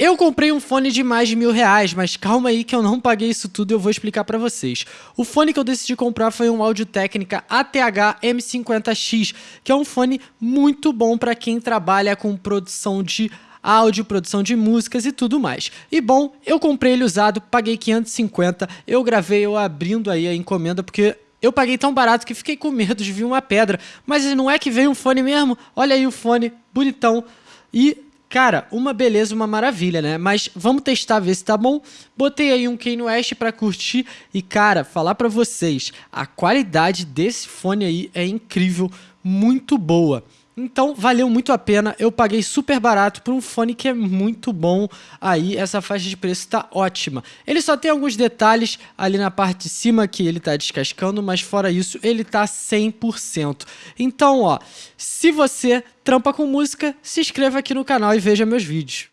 Eu comprei um fone de mais de mil reais, mas calma aí que eu não paguei isso tudo e eu vou explicar para vocês. O fone que eu decidi comprar foi um Audio Técnica ATH M50X, que é um fone muito bom para quem trabalha com produção de áudio, produção de músicas e tudo mais. E bom, eu comprei ele usado, paguei 550, eu gravei eu abrindo aí a encomenda porque eu paguei tão barato que fiquei com medo de vir uma pedra, mas não é que veio um fone mesmo? Olha aí o fone, bonitão. E Cara, uma beleza, uma maravilha, né? Mas vamos testar, ver se tá bom. Botei aí um Kanye West pra curtir e, cara, falar pra vocês, a qualidade desse fone aí é incrível, muito boa. Então valeu muito a pena, eu paguei super barato por um fone que é muito bom aí, essa faixa de preço está ótima. Ele só tem alguns detalhes ali na parte de cima que ele está descascando, mas fora isso ele está 100%. Então ó, se você trampa com música, se inscreva aqui no canal e veja meus vídeos.